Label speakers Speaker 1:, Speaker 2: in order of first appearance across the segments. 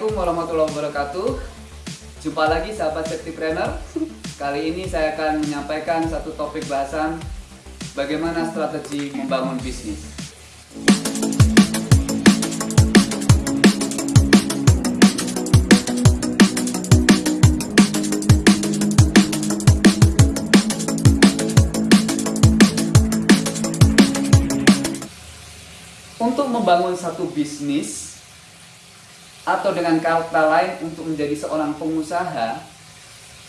Speaker 1: Assalamualaikum warahmatullahi wabarakatuh Jumpa lagi sahabat Trainer. Kali ini saya akan menyampaikan satu topik bahasan Bagaimana strategi membangun bisnis Untuk membangun satu bisnis atau dengan kata lain untuk menjadi seorang pengusaha,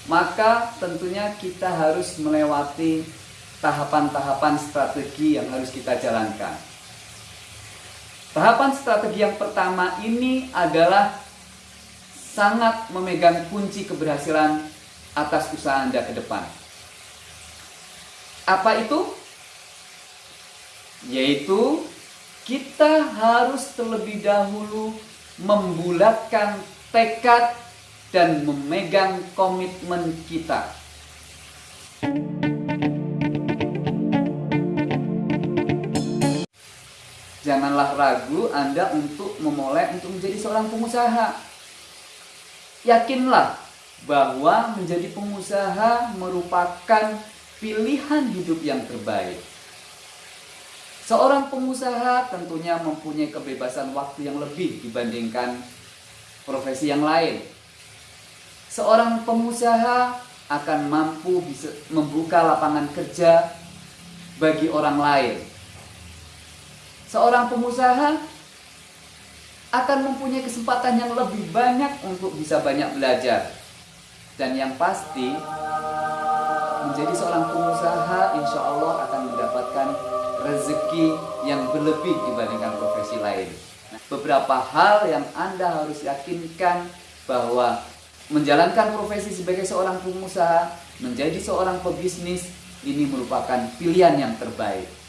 Speaker 1: maka tentunya kita harus melewati tahapan-tahapan strategi yang harus kita jalankan. Tahapan strategi yang pertama ini adalah sangat memegang kunci keberhasilan atas usaha Anda ke depan. Apa itu? Yaitu kita harus terlebih dahulu membulatkan tekad dan memegang komitmen kita. Janganlah ragu Anda untuk memulai untuk menjadi seorang pengusaha. Yakinlah bahwa menjadi pengusaha merupakan pilihan hidup yang terbaik. Seorang pengusaha tentunya mempunyai kebebasan waktu yang lebih dibandingkan profesi yang lain. Seorang pengusaha akan mampu bisa membuka lapangan kerja bagi orang lain. Seorang pengusaha akan mempunyai kesempatan yang lebih banyak untuk bisa banyak belajar. Dan yang pasti, menjadi seorang pengusaha insya Allah akan mendapatkan rezeki yang berlebih dibandingkan profesi lain. Nah, beberapa hal yang Anda harus yakinkan bahwa menjalankan profesi sebagai seorang pengusaha, menjadi seorang pebisnis, ini merupakan pilihan yang terbaik.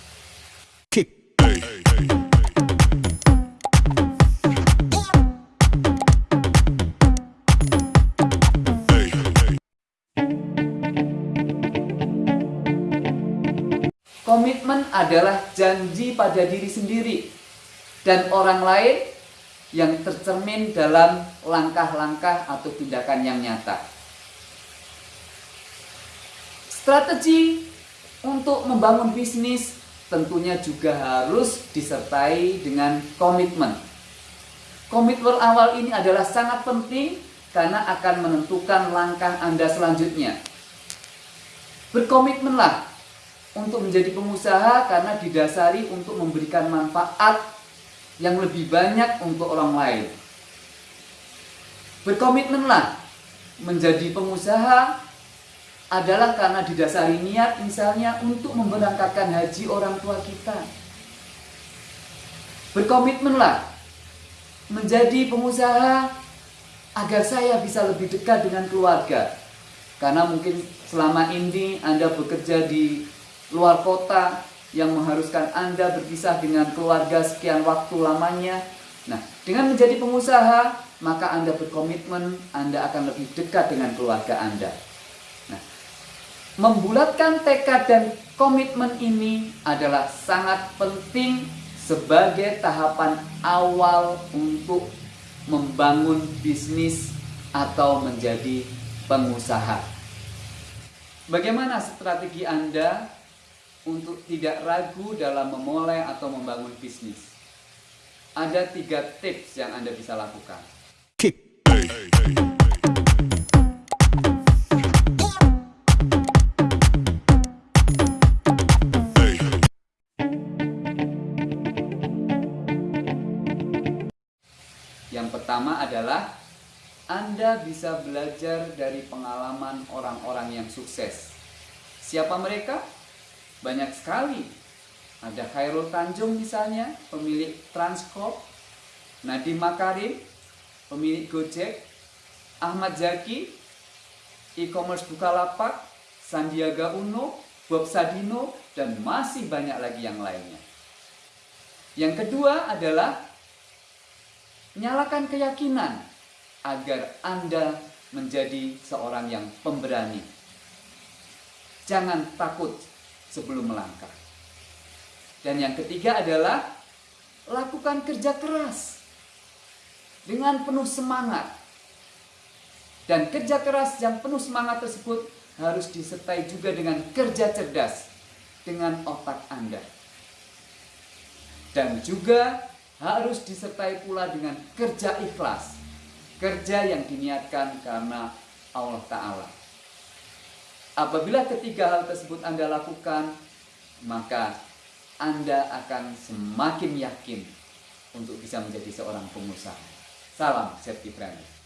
Speaker 1: Komitmen adalah janji pada diri sendiri dan orang lain yang tercermin dalam langkah-langkah atau tindakan yang nyata. Strategi untuk membangun bisnis tentunya juga harus disertai dengan komitmen. Komitmen awal ini adalah sangat penting karena akan menentukan langkah Anda selanjutnya. Berkomitmenlah untuk menjadi pengusaha karena didasari untuk memberikan manfaat yang lebih banyak untuk orang lain. Berkomitmenlah menjadi pengusaha adalah karena didasari niat misalnya untuk memberangkatkan haji orang tua kita. Berkomitmenlah menjadi pengusaha agar saya bisa lebih dekat dengan keluarga. Karena mungkin selama ini Anda bekerja di luar kota yang mengharuskan Anda berpisah dengan keluarga sekian waktu lamanya. Nah, dengan menjadi pengusaha, maka Anda berkomitmen Anda akan lebih dekat dengan keluarga Anda. Nah, membulatkan tekad dan komitmen ini adalah sangat penting sebagai tahapan awal untuk membangun bisnis atau menjadi pengusaha. Bagaimana strategi Anda untuk tidak ragu dalam memulai atau membangun bisnis. Ada tiga tips yang Anda bisa lakukan. Yang pertama adalah Anda bisa belajar dari pengalaman orang-orang yang sukses. Siapa mereka? Banyak sekali. Ada Khairul Tanjung misalnya, pemilik Transcorp, Nadiem Makarim, pemilik Gojek, Ahmad Zaki, e-commerce Bukalapak, Sandiaga Uno, Bob Sadino, dan masih banyak lagi yang lainnya. Yang kedua adalah nyalakan keyakinan agar Anda menjadi seorang yang pemberani. Jangan takut sebelum melangkah. Dan yang ketiga adalah lakukan kerja keras. dengan penuh semangat. Dan kerja keras yang penuh semangat tersebut harus disertai juga dengan kerja cerdas dengan otak Anda. Dan juga harus disertai pula dengan kerja ikhlas. Kerja yang diniatkan karena Allah Ta'ala. Apabila ketiga hal tersebut Anda lakukan, maka Anda akan semakin yakin untuk bisa menjadi seorang pengusaha. Salam Serti Brand.